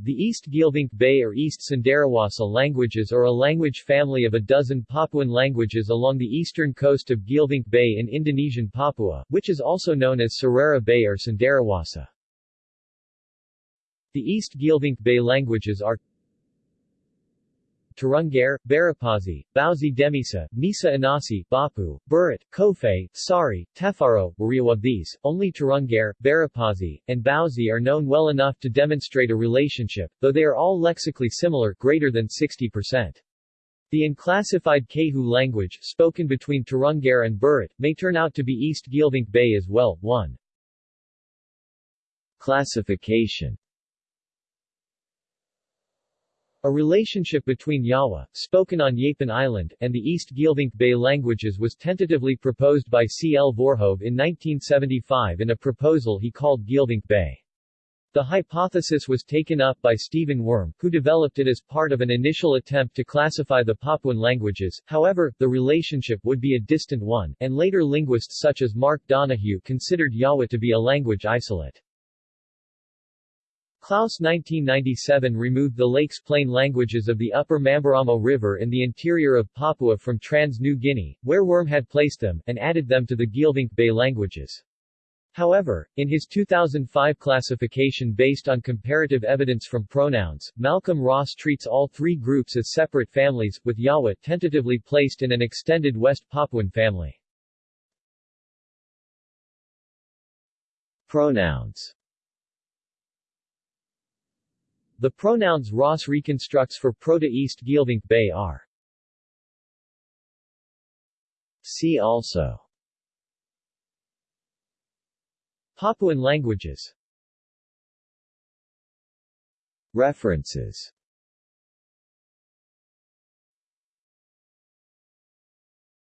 The East Geelvink Bay or East Cenderawasih languages are a language family of a dozen Papuan languages along the eastern coast of Geelvink Bay in Indonesian Papua, which is also known as Sarera Bay or Cenderawasih. The East Geelvink Bay languages are Turungar, Barapazi, Bauzi Demisa, Misa Anasi, Bapu, Burat, Kofe, Sari, Tefaro, Wario of these, only Turungar, Barapazi, and Bauzi are known well enough to demonstrate a relationship, though they are all lexically similar greater than 60%. The unclassified Kehu language, spoken between Turungar and Burat, may turn out to be East Geelvink Bay as well. 1. Classification a relationship between Yawa, spoken on Yapen Island, and the East Geelvink Bay languages was tentatively proposed by C. L. Voorhoeve in 1975 in a proposal he called Geelvink Bay. The hypothesis was taken up by Stephen Wurm, who developed it as part of an initial attempt to classify the Papuan languages, however, the relationship would be a distant one, and later linguists such as Mark Donohue considered Yawa to be a language isolate. Clouse 1997 removed the Lakes Plain languages of the upper Mamberamo River in the interior of Papua from Trans-New Guinea, where Wurm had placed them, and added them to the Geelvink Bay languages. However, in his 2005 classification based on comparative evidence from pronouns, Malcolm Ross treats all three groups as separate families, with Yawa tentatively placed in an extended West Papuan family. Pronouns the pronouns Ross reconstructs for Proto-East Geelvink Bay are See also. Papuan languages. References